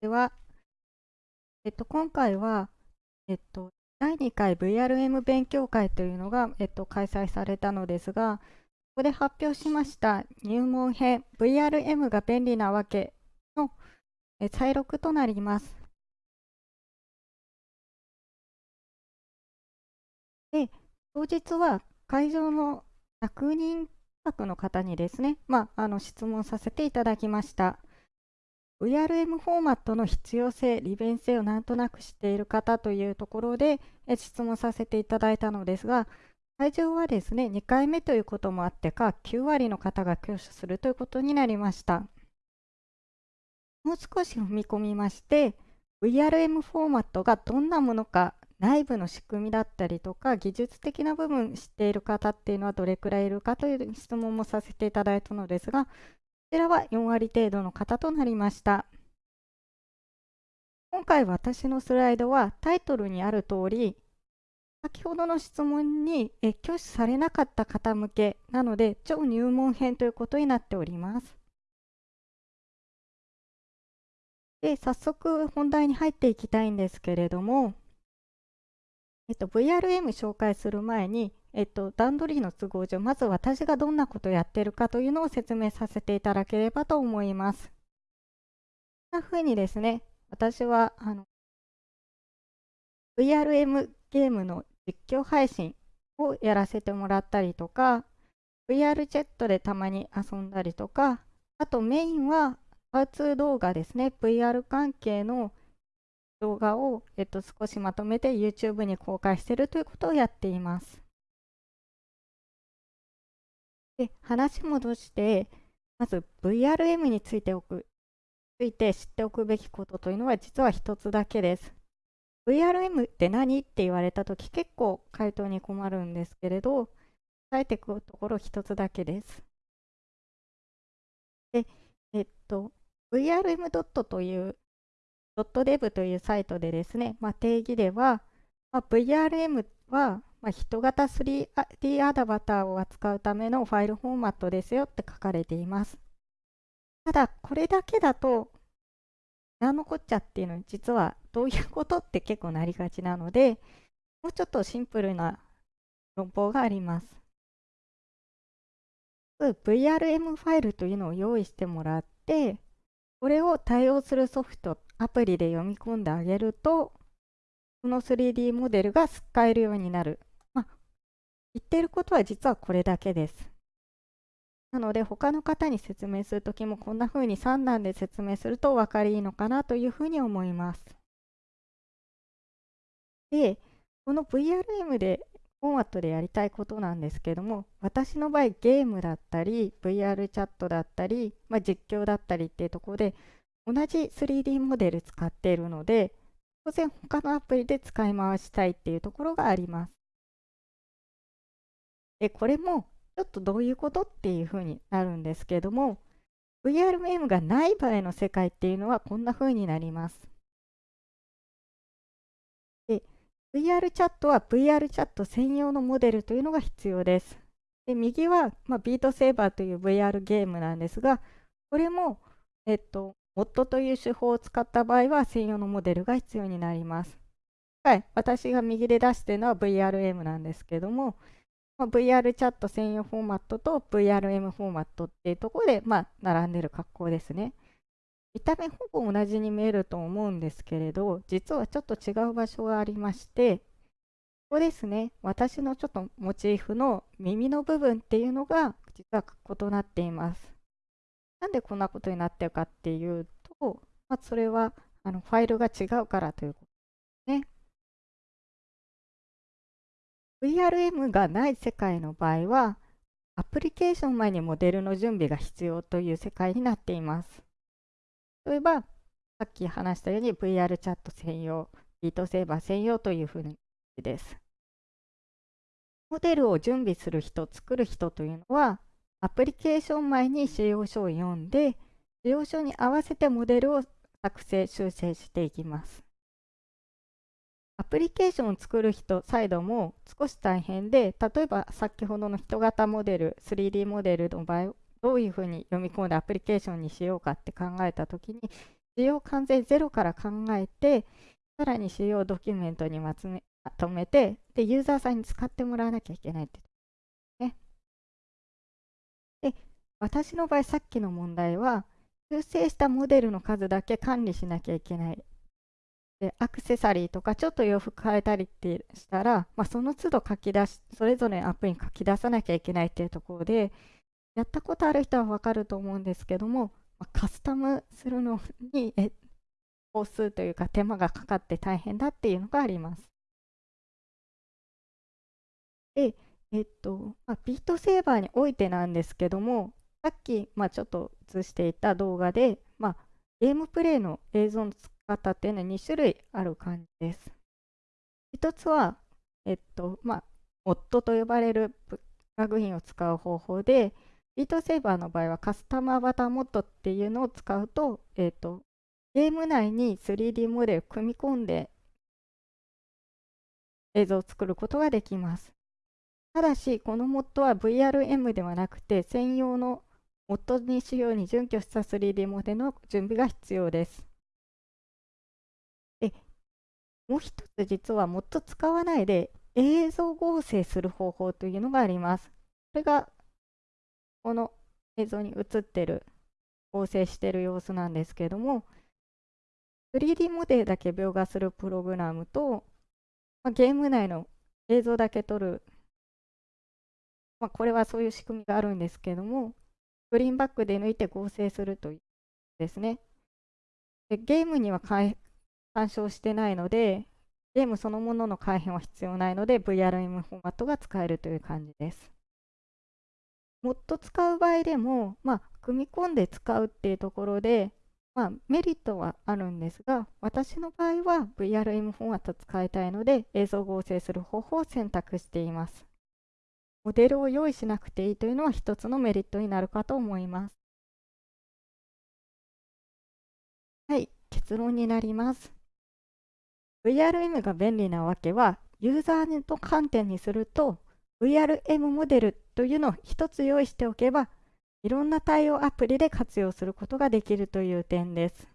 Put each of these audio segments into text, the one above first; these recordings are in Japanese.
では、えっと、今回は、えっと、第2回 VRM 勉強会というのが、えっと、開催されたのですが、ここで発表しました入門編 VRM が便利なわけの再録となります。で、当日は会場の100人近くの方にですね、まあ、あの質問させていただきました。VRM フォーマットの必要性、利便性をなんとなく知っている方というところで質問させていただいたのですが、会場はですね、2回目ということもあってか、9割の方が挙手するということになりました。もう少し踏み込みまして、VRM フォーマットがどんなものか、内部の仕組みだったりとか、技術的な部分知っている方っていうのはどれくらいいるかという質問もさせていただいたのですが、ちらは4割程度の方となりました。今回私のスライドはタイトルにある通り、先ほどの質問に挙手されなかった方向けなので、超入門編ということになっております。で、早速本題に入っていきたいんですけれども、えっと、VRM 紹介する前に、えっと、段取りの都合上、まず私がどんなことをやってるかというのを説明させていただければと思います。こんなふうにですね、私はあの VRM ゲームの実況配信をやらせてもらったりとか、VR チェットでたまに遊んだりとか、あとメインはハウツー動画ですね、VR 関係の動画を、えっと、少しまとめて YouTube に公開しているということをやっています。で話戻して、まず VRM についておくついて知っておくべきことというのは実は一つだけです。VRM って何って言われたとき結構回答に困るんですけれど、伝えていくところ一つだけです。で、えっと、VRM. という .dev というサイトでですね、まあ、定義では、まあ、VRM はまあ、人型 3D アダバターを扱うためのファイルフォーマットですよって書かれています。ただ、これだけだと、何のこっちゃっていうのに実はどういうことって結構なりがちなので、もうちょっとシンプルな論法があります。VRM ファイルというのを用意してもらって、これを対応するソフト、アプリで読み込んであげると、その 3D モデルが使えるようになる言ってることは実はこれだけです。なので他の方に説明するときもこんな風に3段で説明すると分かりいいのかなというふうに思います。で、この VRM でフォーマットでやりたいことなんですけども、私の場合ゲームだったり、VR チャットだったり、まあ、実況だったりっていうところで同じ 3D モデル使っているので、当然他のアプリで使い回したいっていうところがあります。で、これもちょっとどういうことっていうふうになるんですけども、VRM がない場合の世界っていうのはこんなふうになります。で、VR チャットは VR チャット専用のモデルというのが必要です。で、右は、まあ、ビートセーバーという VR ゲームなんですが、これも、えっと、モッドという手法を使った場合は専用のモデルが必要になります。はい、私が右で出しているのは VRM なんですけども、まあ、VR チャット専用フォーマットと VRM フォーマットっていうところで、まあ、並んでる格好ですね。見た目ほぼ同じに見えると思うんですけれど、実はちょっと違う場所がありまして、ここですね、私のちょっとモチーフの耳の部分っていうのが実は異なっています。なんでこんなことになってるかっていうと、まあ、それはあのファイルが違うからというこ VRM がない世界の場合は、アプリケーション前にモデルの準備が必要という世界になっています。例えば、さっき話したように VR チャット専用、ビートセーバー専用というふうにです。モデルを準備する人、作る人というのは、アプリケーション前に使用書を読んで、使用書に合わせてモデルを作成、修正していきます。アプリケーションを作る人サイドも少し大変で、例えば先ほどの人型モデル、3D モデルの場合、どういうふうに読み込んでアプリケーションにしようかって考えたときに、使仕様完全ゼロから考えて、さらに仕様ドキュメントにまとめて、で、ユーザーさんに使ってもらわなきゃいけないってね。で、私の場合、さっきの問題は、修正したモデルの数だけ管理しなきゃいけない。で、アクセサリーとかちょっと洋服変えたりってしたら、まあ、その都度書き出し、それぞれのアプリに書き出さなきゃいけないっていうところで、やったことある人はわかると思うんですけども、まあ、カスタムするのにえ工数というか手間がかかって大変だっていうのがあります。で、えっと、まあ、ビートセーバーにおいてなんですけども、さっき、まあ、ちょっと映していた動画で、まあ、ゲームプレイの映像の使い方っていうのは2種類ある感じです。一つは、えっと、まあ、モッドと呼ばれるプラグインを使う方法で、ビートセーバーの場合はカスタムアバターモッドっていうのを使うと、えっと、ゲーム内に 3D モデルを組み込んで映像を作ることができます。ただし、このモッドは VRM ではなくて、専用のモッドにしように準拠した 3D モデルの準備が必要です。でもう一つ実はモッド使わないで映像合成する方法というのがあります。これがこの映像に映ってる合成してる様子なんですけども 3D モデルだけ描画するプログラムと、まあ、ゲーム内の映像だけ撮る、まあ、これはそういう仕組みがあるんですけども、グリーンバックで抜いて合成するというですね。でゲームには干渉してないので、ゲームそのものの改変は必要ないので、VRM フォーマットが使えるという感じです。もっと使う場合でも、まあ、組み込んで使うっていうところで、まあ、メリットはあるんですが、私の場合は VRM フォーマット使いたいので、映像合成する方法を選択しています。モデルを用意しなくていいというのは一つのメリットになるかと思います。はい、結論になります。VRM が便利なわけは、ユーザーの観点にすると、VRM モデルというのを一つ用意しておけば、いろんな対応アプリで活用することができるという点です。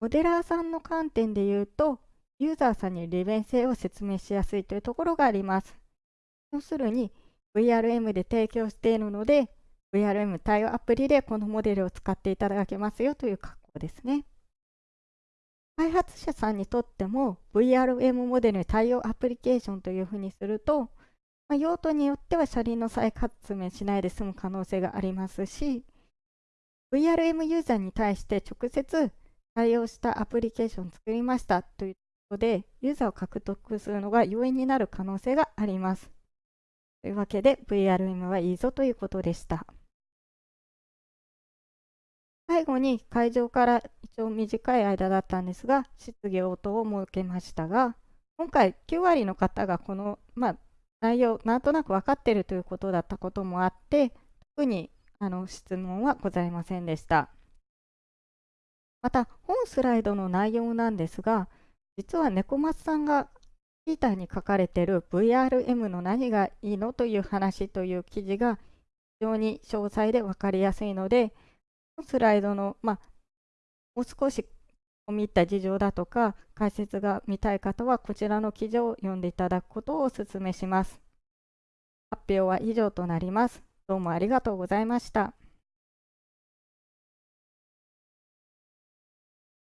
モデラーさんの観点で言うと、ユーザーさんに利便性を説明しやすいというところがあります。要するに、VRM で提供しているので、VRM 対応アプリでこのモデルを使っていただけますよという格好ですね。開発者さんにとっても VRM モデルに対応アプリケーションというふうにすると、まあ、用途によっては車輪の再発明しないで済む可能性がありますし、VRM ユーザーに対して直接対応したアプリケーションを作りましたということで、ユーザーを獲得するのが容易になる可能性があります。というわけで VRM はいいぞということでした。最後に会場から一応短い間だったんですが、質疑応答を設けましたが、今回9割の方がこの、まあ、内容なんとなく分かっているということだったこともあって特にあの質問はございませんでした。また本スライドの内容なんですが実は猫松さんがピーターに書かれている VRM の何がいいのという話という記事が非常に詳細で分かりやすいのでスライドの、まあ、もう少し見った事情だとか解説が見たい方はこちらの記事を読んでいただくことをお勧めします。発表は以上となります。どうもありがとうございました。